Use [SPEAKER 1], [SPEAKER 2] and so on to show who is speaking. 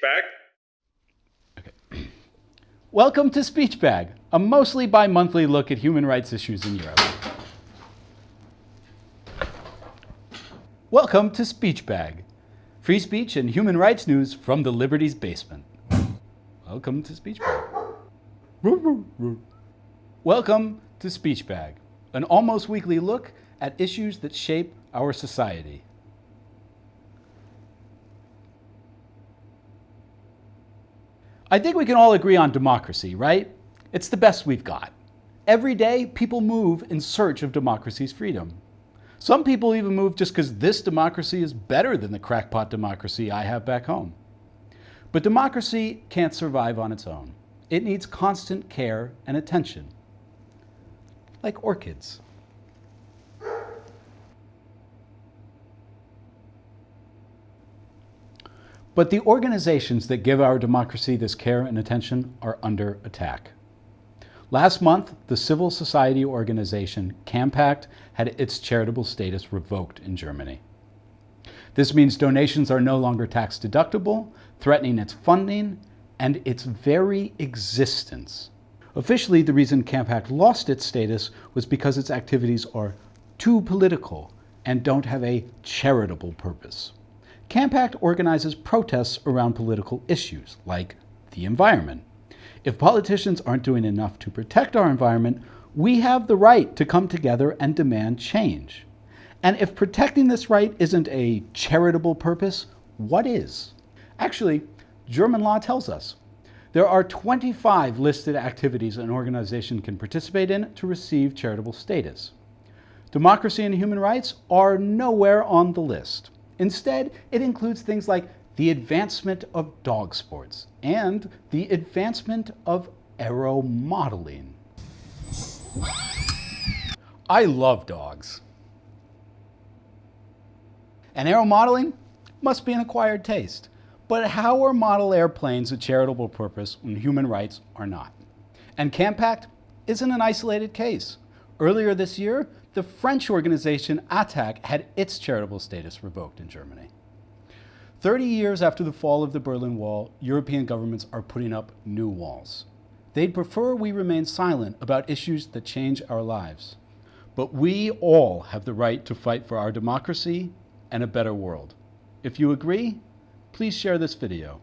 [SPEAKER 1] bag.
[SPEAKER 2] Welcome to Speech Bag, a mostly bi-monthly look at human rights issues in Europe. Welcome to Speech Bag, free speech and human rights news from the Liberty's basement. Welcome to Speech Bag. Welcome to Speech Bag, an almost weekly look at issues that shape our society. I think we can all agree on democracy, right? It's the best we've got. Every day, people move in search of democracy's freedom. Some people even move just because this democracy is better than the crackpot democracy I have back home. But democracy can't survive on its own. It needs constant care and attention, like orchids. But the organizations that give our democracy this care and attention are under attack. Last month, the civil society organization Campact had its charitable status revoked in Germany. This means donations are no longer tax deductible, threatening its funding and its very existence. Officially, the reason Campact lost its status was because its activities are too political and don't have a charitable purpose. Campact organizes protests around political issues, like the environment. If politicians aren't doing enough to protect our environment, we have the right to come together and demand change. And if protecting this right isn't a charitable purpose, what is? Actually, German law tells us. There are 25 listed activities an organization can participate in to receive charitable status. Democracy and human rights are nowhere on the list. Instead, it includes things like the advancement of dog sports and the advancement of aeromodeling. I love dogs. And aeromodeling must be an acquired taste. But how are model airplanes a charitable purpose when human rights are not? And Campact isn't an isolated case. Earlier this year, the French organization ATTAC had its charitable status revoked in Germany. 30 years after the fall of the Berlin Wall, European governments are putting up new walls. They'd prefer we remain silent about issues that change our lives. But we all have the right to fight for our democracy and a better world. If you agree, please share this video.